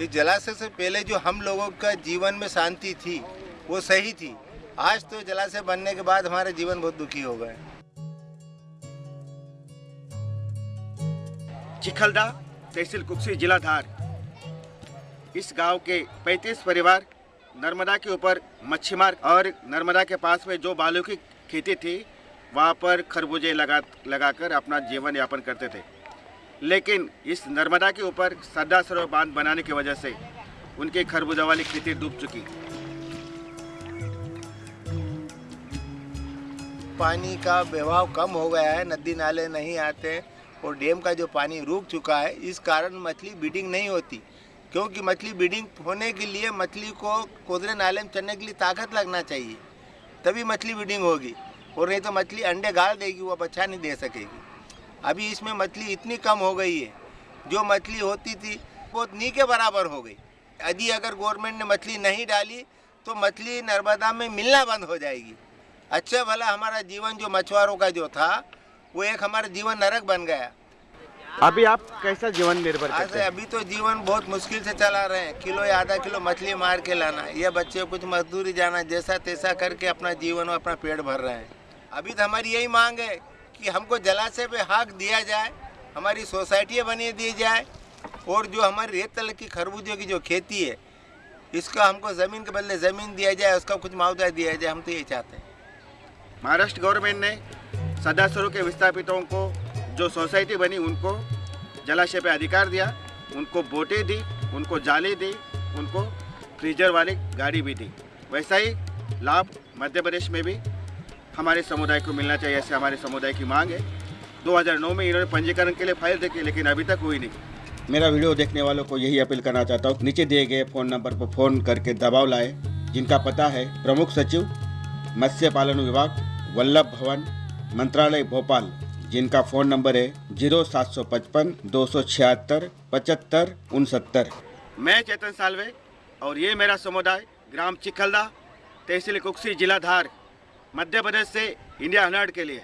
इस जलाशय से पहले जो हम लोगों का जीवन में शांति थी, वो सही थी। आज तो जलाशय बनने के बाद हमारा जीवन बहुत दुखी हो गया चिखलदा तहसील कुक्सी जिला धार इस गाँव के 35 परिवार नर्मदा के ऊपर मच्छी मार और नर्मदा के पास में जो बालू की खेती थी, वहाँ पर खरबूजे लगा, लगाकर अपना जीवन यापन करते थे। लेकिन इस नर्मदा के ऊपर सरदार सरोवर बाँध बनाने की वजह से उनकी खरबूजा वाली खेती डूब चुकी। पानी का बहाव कम हो गया है, नदी नाले नहीं आते और डैम का जो पानी रुक चुका है, इस कारण मछली बीडिंग नहीं होती। क्योंकि मछली बीडिंग होने के लिए मछली को कोदरे नाले में चढ़ने के लिए ताकत लगना चाहिए, तभी मछली बीडिंग होगी। और नहीं तो मछली अंडे गाल देगी, वो बच्चा नहीं दे सकेगी। अभी इसमें मछली इतनी कम हो गई है। जो मछली होती थी वो नी के बराबर हो गई। यदि अगर गवर्नमेंट ने मछली नहीं डाली तो मछली नर्मदा में मिलना बंद हो जाएगी। अच्छा भला हमारा जीवन जो मछुआरों का जो था वो एक हमारा जीवन नरक बन गया। अभी आप कैसा जीवन निर्भर करते हैं? अभी तो जीवन बहुत मुश्किल से चला रहे हैं। किलो या आधा किलो मछली मार के लाना ये बच्चे कुछ मजदूरी जाना जैसा तैसा करके अपना जीवन और अपना पेट भर रहे हैं। अभी तो हमारी यही मांग है कि हमको जलाशय पे हाक दिया जाए, हमारी सोसाइटियाँ बनी दी जाए, और जो हमारी रेत तल की खरबूजों की जो खेती है, इसका हमको ज़मीन के बदले ज़मीन दिया जाए, उसका कुछ मुआवजा दिया जाए, हम तो यही चाहते हैं। महाराष्ट्र गवर्नमेंट ने सरदार के विस्थापितों को, जो सोसाइटी बनी, उनको जलाशय पे अधिकार दिया, उनको बोटें दी, उनको जाली दी, उनको फ्रीजर वाली गाड़ी भी दी। वैसा ही लाभ मध्य प्रदेश में भी हमारे समुदाय को मिलना चाहिए, ऐसे हमारे समुदाय की मांग है। 2009 में इन्होंने पंजीकरण के लिए फ़ाइल देखी, लेकिन अभी तक हुई नहीं। मेरा वीडियो देखने वालों को यही अपील करना चाहता हूँ, नीचे दिए गए फ़ोन नंबर पर फ़ोन करके दबाव लाए, जिनका पता है प्रमुख सचिव, मत्स्य पालन विभाग, वल्लभ भवन, मंत्रालय भोपाल, जिनका फ़ोन नंबर है ज़ीरो सात सौ पचपन, दो सौ छिहत्तर, पचहत्तर, उनसत्तर। मैं चेतन सालवे, और ये मेरा समुदाय, ग्राम चिखलदा, तहसील कुक्सी जिला धार मध्य प्रदेश से इंडिया हंड्रेड के लिए।